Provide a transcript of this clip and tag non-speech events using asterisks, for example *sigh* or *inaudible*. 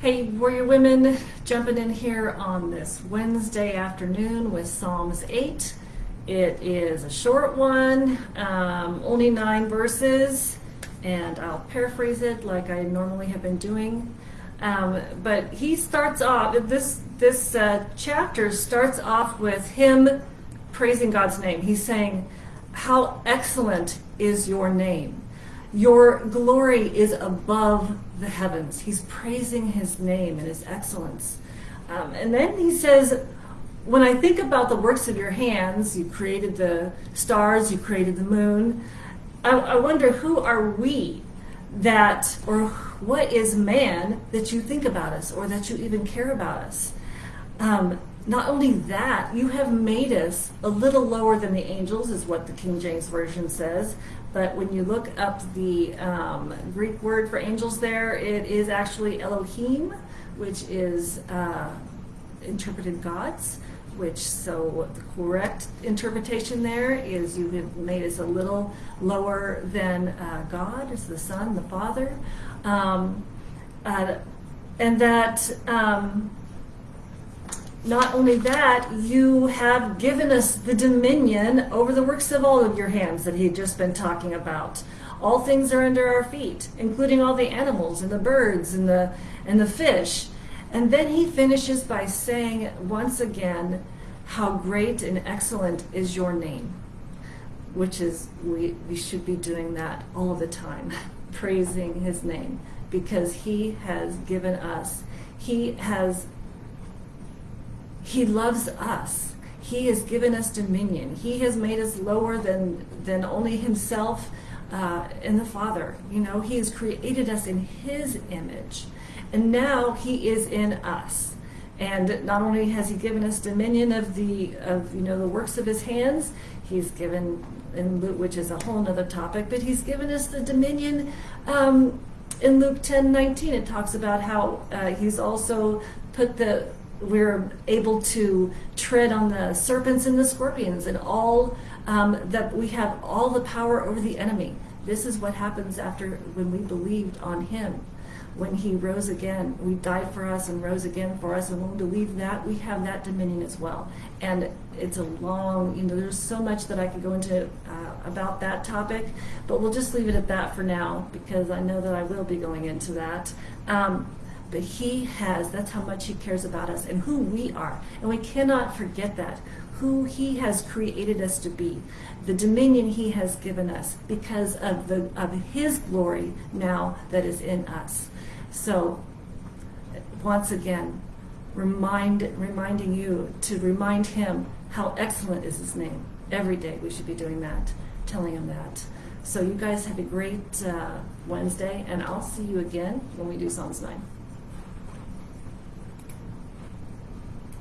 Hey, Warrior Women, jumping in here on this Wednesday afternoon with Psalms 8. It is a short one, um, only nine verses, and I'll paraphrase it like I normally have been doing. Um, but he starts off, this, this uh, chapter starts off with him praising God's name. He's saying, How excellent is your name! Your glory is above the heavens. He's praising his name and his excellence. Um, and then he says, when I think about the works of your hands, you created the stars, you created the moon, I, I wonder who are we that, or what is man that you think about us or that you even care about us? Um, not only that, you have made us a little lower than the angels, is what the King James Version says. But when you look up the um, Greek word for angels there, it is actually Elohim, which is uh, interpreted gods. Which, so the correct interpretation there is you have made us a little lower than uh, God, as the Son, the Father. Um, uh, and that. Um, not only that, you have given us the dominion over the works of all of your hands that he had just been talking about. All things are under our feet, including all the animals and the birds and the and the fish. And then he finishes by saying once again, how great and excellent is your name. Which is we, we should be doing that all the time, *laughs* praising his name, because he has given us, he has he loves us. He has given us dominion. He has made us lower than, than only himself uh, and the Father. You know, he has created us in his image. And now he is in us. And not only has he given us dominion of the of you know the works of his hands, he's given in Luke, which is a whole other topic, but he's given us the dominion um, in Luke 10, 19. It talks about how uh, he's also put the we're able to tread on the serpents and the scorpions and all um, that we have all the power over the enemy. This is what happens after when we believed on him. When he rose again, we died for us and rose again for us. And when we believe that, we have that dominion as well. And it's a long, you know, there's so much that I could go into uh, about that topic, but we'll just leave it at that for now because I know that I will be going into that. Um, but he has, that's how much he cares about us and who we are. And we cannot forget that, who he has created us to be, the dominion he has given us because of, the, of his glory now that is in us. So, once again, remind, reminding you to remind him how excellent is his name. Every day we should be doing that, telling him that. So you guys have a great uh, Wednesday, and I'll see you again when we do Psalms 9.